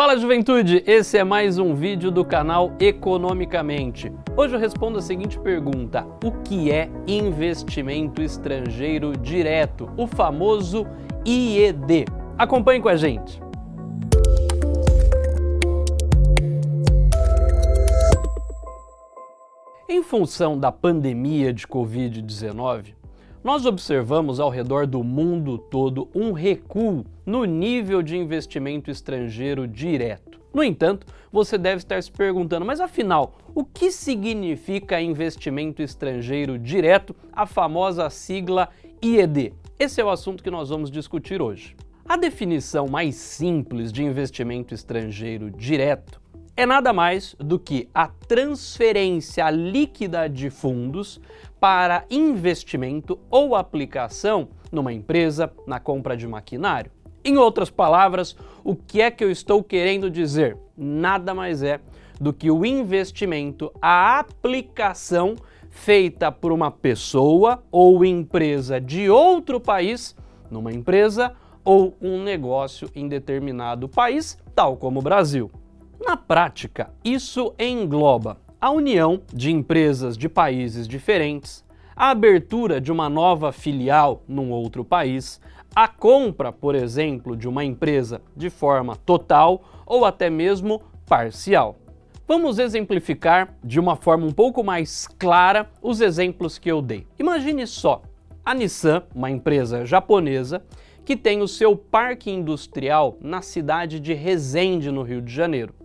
Fala juventude, esse é mais um vídeo do canal Economicamente. Hoje eu respondo a seguinte pergunta, o que é investimento estrangeiro direto, o famoso IED? Acompanhe com a gente. Em função da pandemia de Covid-19, nós observamos ao redor do mundo todo um recuo no nível de investimento estrangeiro direto. No entanto, você deve estar se perguntando, mas afinal, o que significa investimento estrangeiro direto, a famosa sigla IED? Esse é o assunto que nós vamos discutir hoje. A definição mais simples de investimento estrangeiro direto é nada mais do que a transferência líquida de fundos para investimento ou aplicação numa empresa, na compra de maquinário. Em outras palavras, o que é que eu estou querendo dizer? Nada mais é do que o investimento, a aplicação feita por uma pessoa ou empresa de outro país numa empresa ou um negócio em determinado país, tal como o Brasil. Na prática, isso engloba a união de empresas de países diferentes, a abertura de uma nova filial num outro país, a compra, por exemplo, de uma empresa de forma total ou até mesmo parcial. Vamos exemplificar de uma forma um pouco mais clara os exemplos que eu dei. Imagine só, a Nissan, uma empresa japonesa, que tem o seu parque industrial na cidade de Resende, no Rio de Janeiro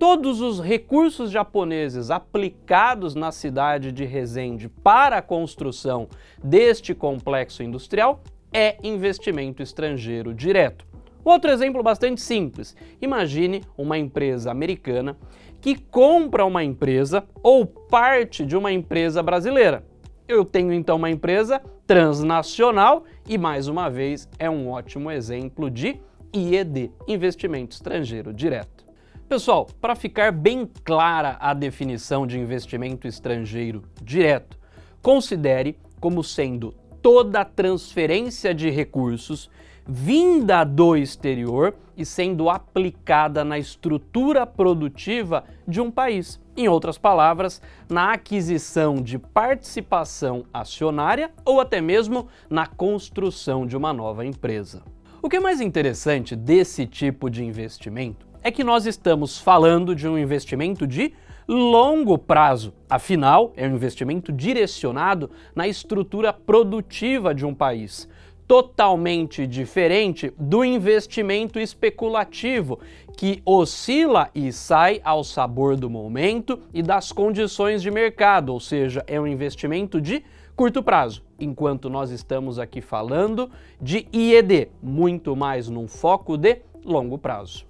todos os recursos japoneses aplicados na cidade de Resende para a construção deste complexo industrial é investimento estrangeiro direto. Outro exemplo bastante simples, imagine uma empresa americana que compra uma empresa ou parte de uma empresa brasileira. Eu tenho então uma empresa transnacional e mais uma vez é um ótimo exemplo de IED, investimento estrangeiro direto. Pessoal, para ficar bem clara a definição de investimento estrangeiro direto, considere como sendo toda transferência de recursos vinda do exterior e sendo aplicada na estrutura produtiva de um país. Em outras palavras, na aquisição de participação acionária ou até mesmo na construção de uma nova empresa. O que é mais interessante desse tipo de investimento é que nós estamos falando de um investimento de longo prazo. Afinal, é um investimento direcionado na estrutura produtiva de um país, totalmente diferente do investimento especulativo, que oscila e sai ao sabor do momento e das condições de mercado, ou seja, é um investimento de curto prazo, enquanto nós estamos aqui falando de IED, muito mais num foco de longo prazo.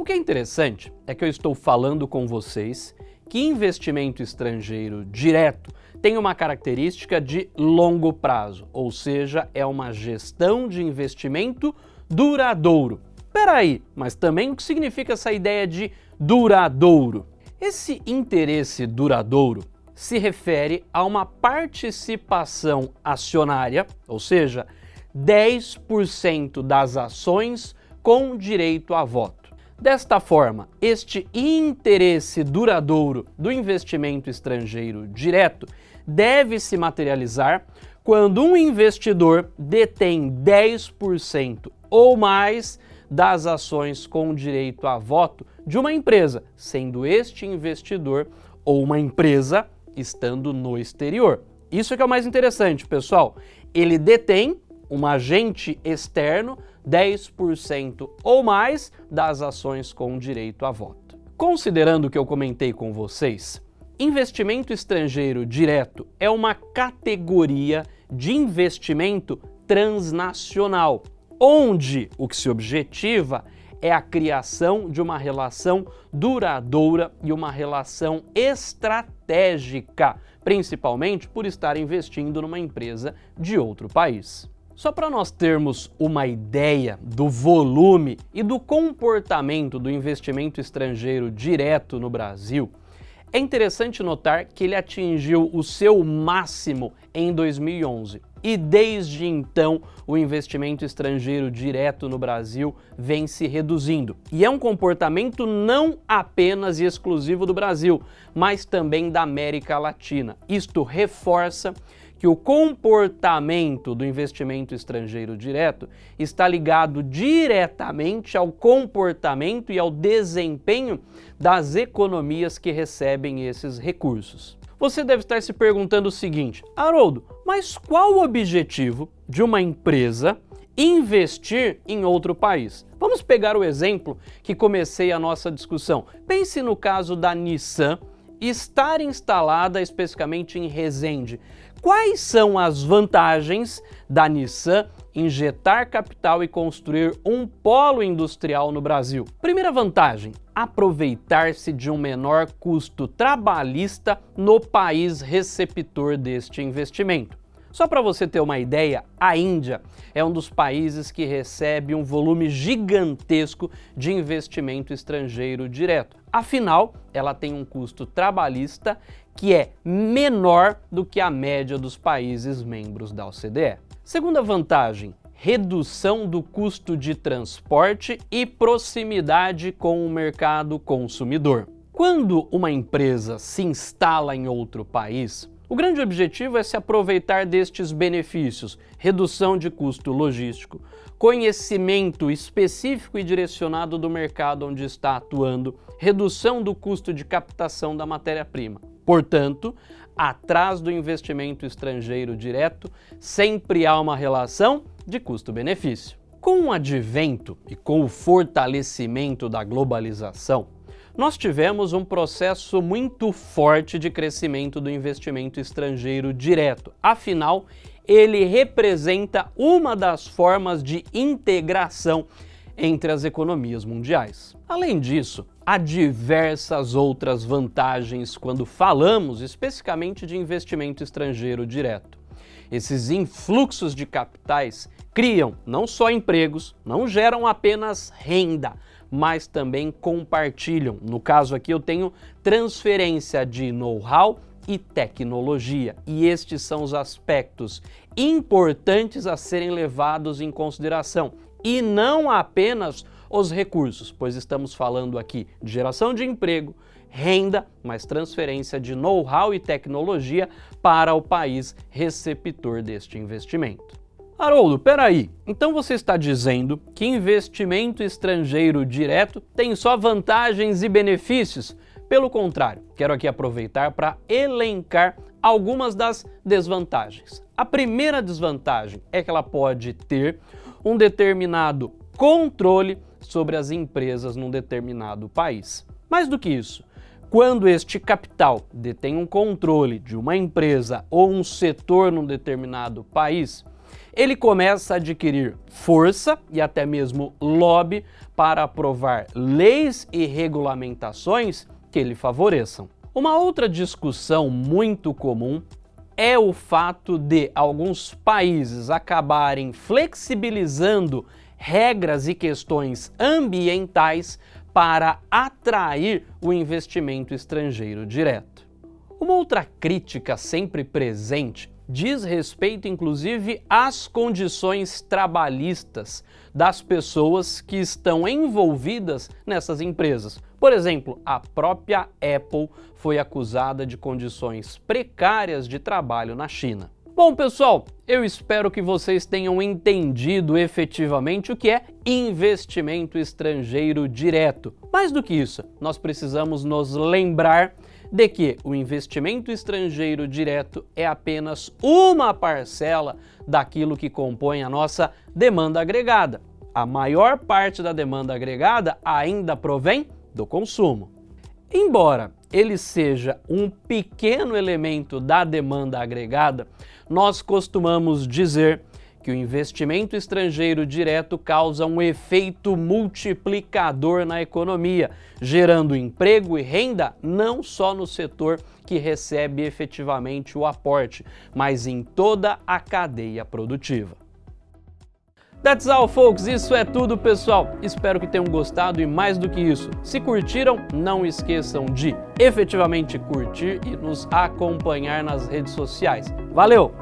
O que é interessante é que eu estou falando com vocês que investimento estrangeiro direto tem uma característica de longo prazo, ou seja, é uma gestão de investimento duradouro. Peraí, mas também o que significa essa ideia de duradouro? Esse interesse duradouro se refere a uma participação acionária, ou seja, 10% das ações com direito a voto. Desta forma, este interesse duradouro do investimento estrangeiro direto deve se materializar quando um investidor detém 10% ou mais das ações com direito a voto de uma empresa, sendo este investidor ou uma empresa estando no exterior. Isso é que é o mais interessante, pessoal. Ele detém um agente externo 10% ou mais das ações com direito a voto. Considerando o que eu comentei com vocês, investimento estrangeiro direto é uma categoria de investimento transnacional, onde o que se objetiva é a criação de uma relação duradoura e uma relação estratégica, principalmente por estar investindo numa empresa de outro país. Só para nós termos uma ideia do volume e do comportamento do investimento estrangeiro direto no Brasil, é interessante notar que ele atingiu o seu máximo em 2011, e desde então o investimento estrangeiro direto no Brasil vem se reduzindo. E é um comportamento não apenas e exclusivo do Brasil, mas também da América Latina. Isto reforça que o comportamento do investimento estrangeiro direto está ligado diretamente ao comportamento e ao desempenho das economias que recebem esses recursos. Você deve estar se perguntando o seguinte, Haroldo, mas qual o objetivo de uma empresa investir em outro país? Vamos pegar o exemplo que comecei a nossa discussão. Pense no caso da Nissan estar instalada especificamente em Resende. Quais são as vantagens da Nissan injetar capital e construir um polo industrial no Brasil? Primeira vantagem, aproveitar-se de um menor custo trabalhista no país receptor deste investimento. Só para você ter uma ideia, a Índia é um dos países que recebe um volume gigantesco de investimento estrangeiro direto. Afinal, ela tem um custo trabalhista que é menor do que a média dos países membros da OCDE. Segunda vantagem, redução do custo de transporte e proximidade com o mercado consumidor. Quando uma empresa se instala em outro país, o grande objetivo é se aproveitar destes benefícios, redução de custo logístico, conhecimento específico e direcionado do mercado onde está atuando, redução do custo de captação da matéria-prima. Portanto, atrás do investimento estrangeiro direto, sempre há uma relação de custo-benefício. Com o advento e com o fortalecimento da globalização, nós tivemos um processo muito forte de crescimento do investimento estrangeiro direto. Afinal, ele representa uma das formas de integração entre as economias mundiais. Além disso, há diversas outras vantagens quando falamos especificamente de investimento estrangeiro direto. Esses influxos de capitais criam não só empregos, não geram apenas renda, mas também compartilham. No caso aqui eu tenho transferência de know-how e tecnologia. E estes são os aspectos importantes a serem levados em consideração e não apenas os recursos, pois estamos falando aqui de geração de emprego, renda, mas transferência de know-how e tecnologia para o país receptor deste investimento. Haroldo, peraí, então você está dizendo que investimento estrangeiro direto tem só vantagens e benefícios? Pelo contrário, quero aqui aproveitar para elencar algumas das desvantagens. A primeira desvantagem é que ela pode ter um determinado controle sobre as empresas num determinado país. Mais do que isso, quando este capital detém um controle de uma empresa ou um setor num determinado país, ele começa a adquirir força e até mesmo lobby para aprovar leis e regulamentações que lhe favoreçam. Uma outra discussão muito comum é o fato de alguns países acabarem flexibilizando regras e questões ambientais para atrair o investimento estrangeiro direto. Uma outra crítica sempre presente diz respeito inclusive às condições trabalhistas das pessoas que estão envolvidas nessas empresas. Por exemplo, a própria Apple foi acusada de condições precárias de trabalho na China. Bom, pessoal, eu espero que vocês tenham entendido efetivamente o que é investimento estrangeiro direto. Mais do que isso, nós precisamos nos lembrar de que o investimento estrangeiro direto é apenas uma parcela daquilo que compõe a nossa demanda agregada. A maior parte da demanda agregada ainda provém do consumo. Embora ele seja um pequeno elemento da demanda agregada, nós costumamos dizer que o investimento estrangeiro direto causa um efeito multiplicador na economia, gerando emprego e renda não só no setor que recebe efetivamente o aporte, mas em toda a cadeia produtiva. That's all, folks. Isso é tudo, pessoal. Espero que tenham gostado e mais do que isso, se curtiram, não esqueçam de efetivamente curtir e nos acompanhar nas redes sociais. Valeu!